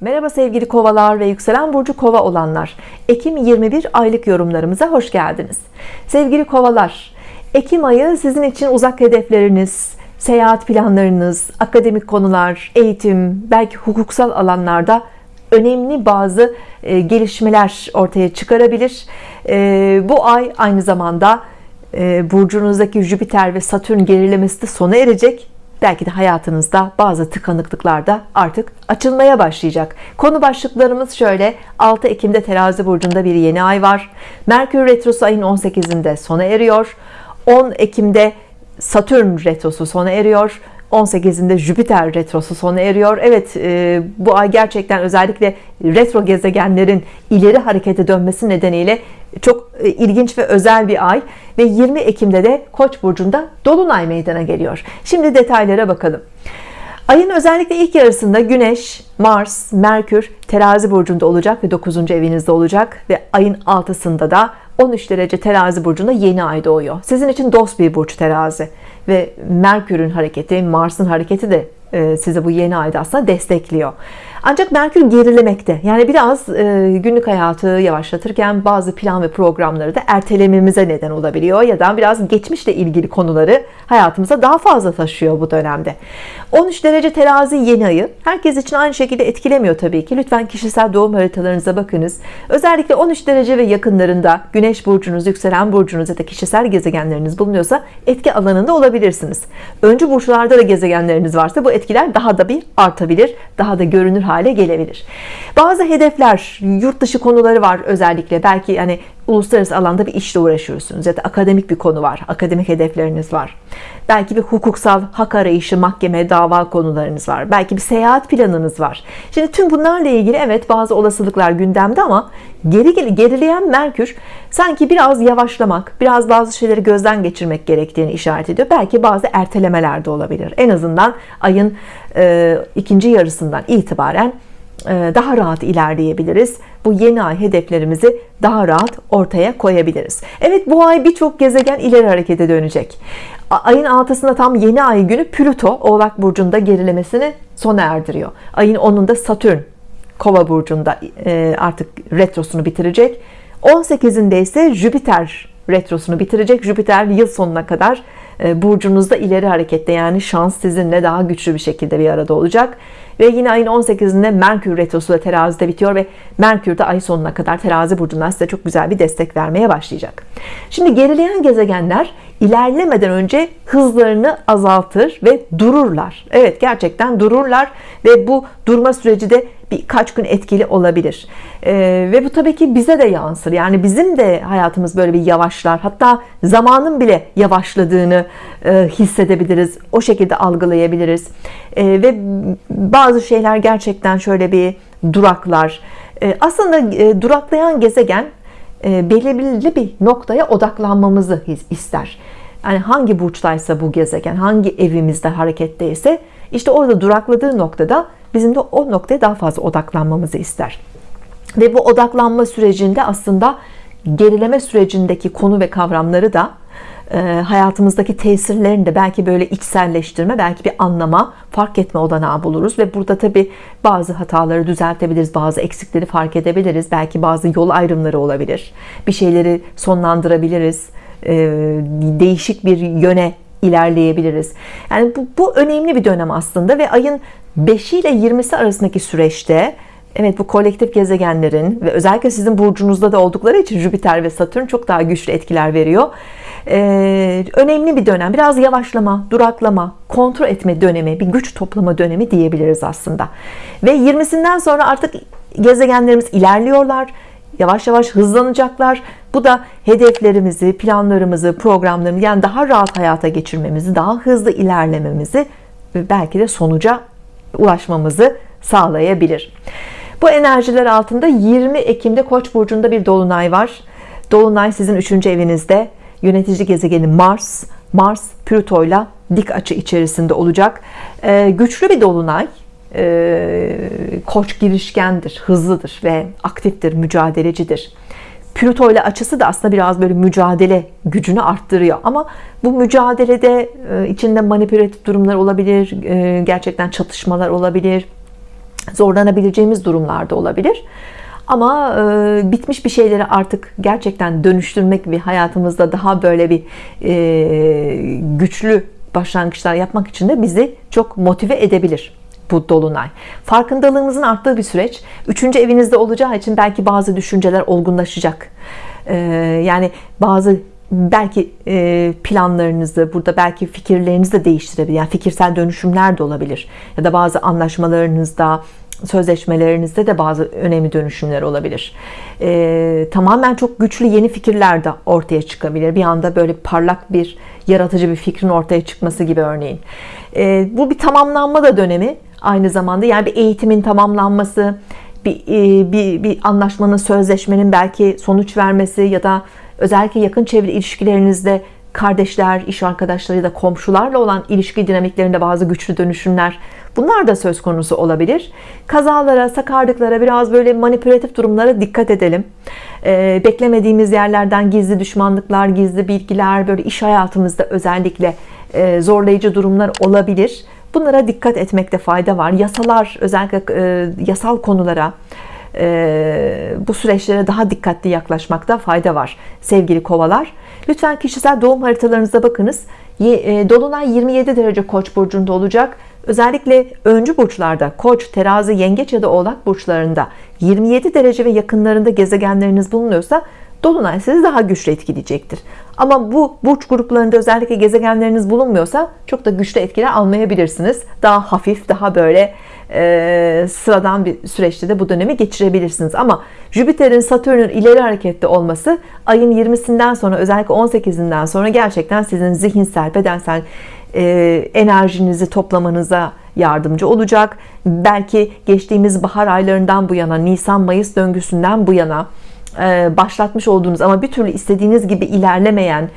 Merhaba sevgili kovalar ve yükselen burcu kova olanlar. Ekim 21 aylık yorumlarımıza hoş geldiniz. Sevgili kovalar Ekim ayı sizin için uzak hedefleriniz seyahat planlarınız akademik konular eğitim belki hukuksal alanlarda önemli bazı e, gelişmeler ortaya çıkarabilir. E, bu ay aynı zamanda e, burcunuzdaki Jüpiter ve Satürn gerilemesi de sona erecek belki de hayatınızda bazı tıkanıklıklar da artık açılmaya başlayacak. Konu başlıklarımız şöyle. 6 Ekim'de terazi burcunda bir yeni ay var. Merkür Retrosu ayın 18'inde sona eriyor. 10 Ekim'de Satürn retrosu sona eriyor 18'inde Jüpiter retrosu sona eriyor. Evet e, bu ay gerçekten özellikle retro gezegenlerin ileri harekete dönmesi nedeniyle çok e, ilginç ve özel bir ay. Ve 20 Ekim'de de Koç burcunda dolunay meydana geliyor. Şimdi detaylara bakalım. Ayın özellikle ilk yarısında Güneş Mars Merkür terazi burcunda olacak ve 9. evinizde olacak. Ve ayın 6'sında da 13 derece terazi burcunda yeni ay doğuyor. Sizin için dost bir burç terazi ve Merkür'ün hareketi Mars'ın hareketi de e, size bu yeni ayda aslında destekliyor ancak Merkür gerilemekte. Yani biraz e, günlük hayatı yavaşlatırken bazı plan ve programları da ertelememize neden olabiliyor ya da biraz geçmişle ilgili konuları hayatımıza daha fazla taşıyor bu dönemde. 13 derece terazi yeni ayı. Herkes için aynı şekilde etkilemiyor tabii ki. Lütfen kişisel doğum haritalarınıza bakınız. Özellikle 13 derece ve yakınlarında Güneş burcunuz yükselen burcunuz ya da kişisel gezegenleriniz bulunuyorsa etki alanında olabilirsiniz. Öncü burçlarda da gezegenleriniz varsa bu etkiler daha da bir artabilir daha da görünür hale gelebilir. Bazı hedefler yurt dışı konuları var özellikle. Belki yani uluslararası alanda bir işle uğraşıyorsunuz ya da akademik bir konu var akademik hedefleriniz var. Belki bir hukuksal hak arayışı mahkeme dava konularınız var. Belki bir seyahat planınız var. Şimdi tüm bunlarla ilgili evet bazı olasılıklar gündemde ama geri gerileyen Merkür sanki biraz yavaşlamak biraz bazı şeyleri gözden geçirmek gerektiğini işaret ediyor. Belki bazı ertelemeler de olabilir. En azından ayın e, ikinci yarısından itibaren daha rahat ilerleyebiliriz. Bu yeni ay hedeflerimizi daha rahat ortaya koyabiliriz. Evet bu ay birçok gezegen ileri harekete dönecek. Ayın 6'sında tam yeni ay günü Plüto oğlak burcunda gerilemesini sona erdiriyor. Ayın 10'unda Satürn kova burcunda e, artık retrosunu bitirecek. 18'inde ise Jüpiter retrosunu bitirecek. Jüpiter yıl sonuna kadar e, burcunuzda ileri harekette yani şans sizinle daha güçlü bir şekilde bir arada olacak. Ve yine ayın 18'inde Merkür retrosu da terazide bitiyor ve Merkür de ay sonuna kadar terazi burcundan size çok güzel bir destek vermeye başlayacak. Şimdi gerileyen gezegenler ilerlemeden önce hızlarını azaltır ve dururlar. Evet gerçekten dururlar ve bu durma süreci de birkaç gün etkili olabilir. Ee, ve bu tabii ki bize de yansır. Yani bizim de hayatımız böyle bir yavaşlar. Hatta zamanın bile yavaşladığını e, hissedebiliriz. O şekilde algılayabiliriz. E, ve bazı şeyler gerçekten şöyle bir duraklar. E, aslında e, duraklayan gezegen e, belirli bir noktaya odaklanmamızı ister. Yani hangi burçtaysa bu gezegen hangi evimizde hareketteyse işte orada durakladığı noktada bizim de o noktaya daha fazla odaklanmamızı ister. Ve bu odaklanma sürecinde aslında gerileme sürecindeki konu ve kavramları da e, hayatımızdaki tesirlerini de belki böyle içselleştirme belki bir anlama fark etme olanağı buluruz. Ve burada tabi bazı hataları düzeltebiliriz bazı eksikleri fark edebiliriz. Belki bazı yol ayrımları olabilir. Bir şeyleri sonlandırabiliriz. E, değişik bir yöne ilerleyebiliriz. Yani bu, bu önemli bir dönem aslında ve ayın 5 ile 20'si arasındaki süreçte Evet bu kolektif gezegenlerin ve özellikle sizin burcunuzda da oldukları için Jüpiter ve Satürn çok daha güçlü etkiler veriyor. Ee, önemli bir dönem. Biraz yavaşlama duraklama kontrol etme dönemi bir güç toplama dönemi diyebiliriz aslında. Ve 20'sinden sonra artık gezegenlerimiz ilerliyorlar yavaş yavaş hızlanacaklar. Bu da hedeflerimizi planlarımızı programlarımızı yani daha rahat hayata geçirmemizi daha hızlı ilerlememizi belki de sonuca ulaşmamızı sağlayabilir. Bu enerjiler altında 20 Ekim'de Koç burcunda bir dolunay var. Dolunay sizin 3. evinizde. Yönetici gezegeni Mars Mars Plüto ile dik açı içerisinde olacak. Ee, güçlü bir dolunay ee, koç girişkendir hızlıdır ve aktiftir mücadelecidir Plüto ile açısı da aslında biraz böyle mücadele gücünü arttırıyor ama bu mücadelede e, içinde manipülatif durumlar olabilir e, gerçekten çatışmalar olabilir zorlanabileceğimiz durumlarda olabilir. Ama e, bitmiş bir şeyleri artık gerçekten dönüştürmek ve hayatımızda daha böyle bir e, güçlü başlangıçlar yapmak için de bizi çok motive edebilir bu dolunay. Farkındalığımızın arttığı bir süreç. Üçüncü evinizde olacağı için belki bazı düşünceler olgunlaşacak. E, yani bazı belki e, planlarınızı burada belki fikirlerinizi de değiştirebilir. Yani fikirsel dönüşümler de olabilir. Ya da bazı anlaşmalarınızda sözleşmelerinizde de bazı önemli dönüşümler olabilir. E, tamamen çok güçlü yeni fikirler de ortaya çıkabilir. Bir anda böyle parlak bir yaratıcı bir fikrin ortaya çıkması gibi örneğin. E, bu bir tamamlanma da dönemi aynı zamanda. Yani bir eğitimin tamamlanması, bir, e, bir, bir anlaşmanın, sözleşmenin belki sonuç vermesi ya da özellikle yakın çevre ilişkilerinizde kardeşler, iş arkadaşları ya da komşularla olan ilişki dinamiklerinde bazı güçlü dönüşümler bunlar da söz konusu olabilir. Kazalara, sakarlıklara, biraz böyle manipülatif durumlara dikkat edelim. Ee, beklemediğimiz yerlerden gizli düşmanlıklar, gizli bilgiler, böyle iş hayatımızda özellikle e, zorlayıcı durumlar olabilir. Bunlara dikkat etmekte fayda var. Yasalar, özellikle e, yasal konulara, e, bu süreçlere daha dikkatli yaklaşmakta fayda var sevgili kovalar. Lütfen kişisel doğum haritalarınıza bakınız. E, Dolunay 27 derece koç burcunda olacak. Özellikle öncü burçlarda koç terazi yengeç ya da oğlak burçlarında 27 derece ve yakınlarında gezegenleriniz bulunuyorsa Dolunay sizi daha güçlü etkileyecektir ama bu burç gruplarında özellikle gezegenleriniz bulunmuyorsa çok da güçlü etkiler almayabilirsiniz. Daha hafif daha böyle e, sıradan bir süreçte de bu dönemi geçirebilirsiniz. Ama Jüpiter'in Satürn'ün ileri harekette olması ayın 20'sinden sonra özellikle 18'inden sonra gerçekten sizin zihinsel bedensel e, enerjinizi toplamanıza yardımcı olacak. Belki geçtiğimiz bahar aylarından bu yana Nisan Mayıs döngüsünden bu yana başlatmış olduğunuz ama bir türlü istediğiniz gibi ilerlemeyen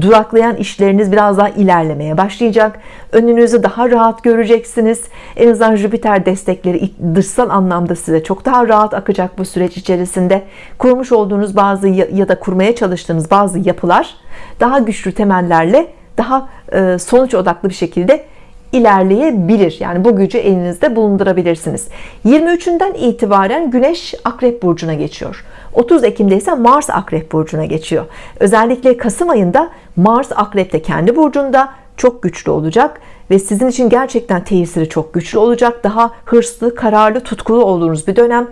duraklayan işleriniz biraz daha ilerlemeye başlayacak. Önünüzü daha rahat göreceksiniz. En azından Jüpiter destekleri dışsal anlamda size çok daha rahat akacak bu süreç içerisinde. Kurmuş olduğunuz bazı ya da kurmaya çalıştığınız bazı yapılar daha güçlü temellerle daha e, sonuç odaklı bir şekilde ilerleyebilir. Yani bu gücü elinizde bulundurabilirsiniz. 23'ünden itibaren Güneş Akrep Burcu'na geçiyor. 30 Ekim'de ise Mars Akrep Burcu'na geçiyor. Özellikle Kasım ayında Mars Akrep'te kendi burcunda çok güçlü olacak ve sizin için gerçekten tesiri çok güçlü olacak. Daha hırslı kararlı tutkulu olduğunuz bir dönem.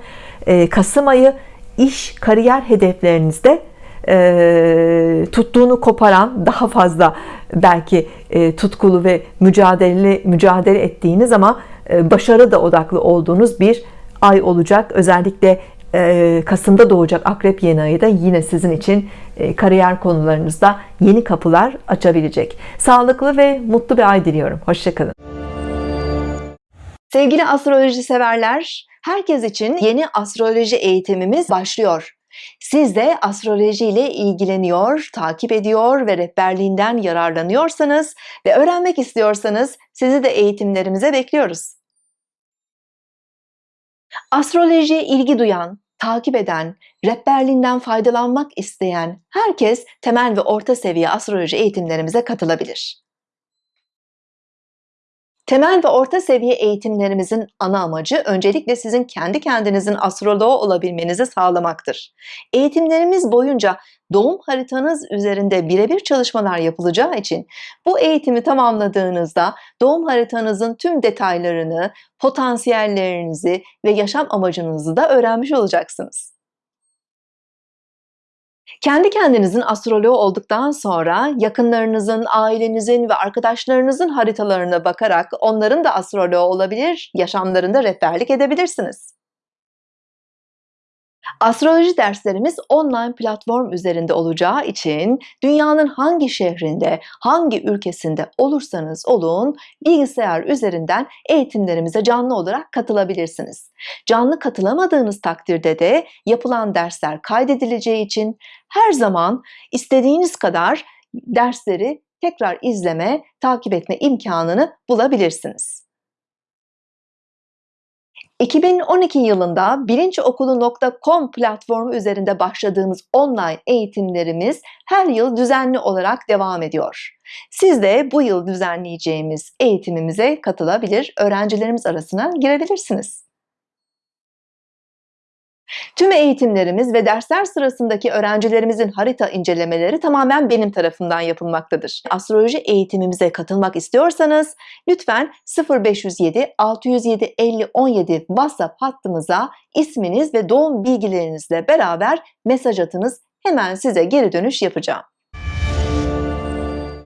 Ee, Kasım ayı iş kariyer hedeflerinizde e, tuttuğunu koparan daha fazla belki e, tutkulu ve mücadele mücadele ettiğiniz ama e, başarı da odaklı olduğunuz bir ay olacak. Özellikle e, Kasım'da doğacak Akrep yeni ayı da yine sizin için e, kariyer konularınızda yeni kapılar açabilecek. Sağlıklı ve mutlu bir ay diliyorum. Hoşçakalın. Sevgili astroloji severler herkes için yeni astroloji eğitimimiz başlıyor siz de astroloji ile ilgileniyor, takip ediyor ve rehberliğinden yararlanıyorsanız ve öğrenmek istiyorsanız sizi de eğitimlerimize bekliyoruz. Astrolojiye ilgi duyan, takip eden, rehberliğinden faydalanmak isteyen herkes temel ve orta seviye astroloji eğitimlerimize katılabilir. Temel ve orta seviye eğitimlerimizin ana amacı öncelikle sizin kendi kendinizin astroloğu olabilmenizi sağlamaktır. Eğitimlerimiz boyunca doğum haritanız üzerinde birebir çalışmalar yapılacağı için bu eğitimi tamamladığınızda doğum haritanızın tüm detaylarını, potansiyellerinizi ve yaşam amacınızı da öğrenmiş olacaksınız. Kendi kendinizin astroloğu olduktan sonra yakınlarınızın, ailenizin ve arkadaşlarınızın haritalarına bakarak onların da astroloğu olabilir, yaşamlarında rehberlik edebilirsiniz. Astroloji derslerimiz online platform üzerinde olacağı için dünyanın hangi şehrinde, hangi ülkesinde olursanız olun bilgisayar üzerinden eğitimlerimize canlı olarak katılabilirsiniz. Canlı katılamadığınız takdirde de yapılan dersler kaydedileceği için her zaman istediğiniz kadar dersleri tekrar izleme, takip etme imkanını bulabilirsiniz. 2012 yılında bilinçokulu.com platformu üzerinde başladığımız online eğitimlerimiz her yıl düzenli olarak devam ediyor. Siz de bu yıl düzenleyeceğimiz eğitimimize katılabilir, öğrencilerimiz arasına girebilirsiniz. Tüm eğitimlerimiz ve dersler sırasındaki öğrencilerimizin harita incelemeleri tamamen benim tarafından yapılmaktadır. Astroloji eğitimimize katılmak istiyorsanız lütfen 0507 607 50 17 WhatsApp hattımıza isminiz ve doğum bilgilerinizle beraber mesaj atınız. Hemen size geri dönüş yapacağım.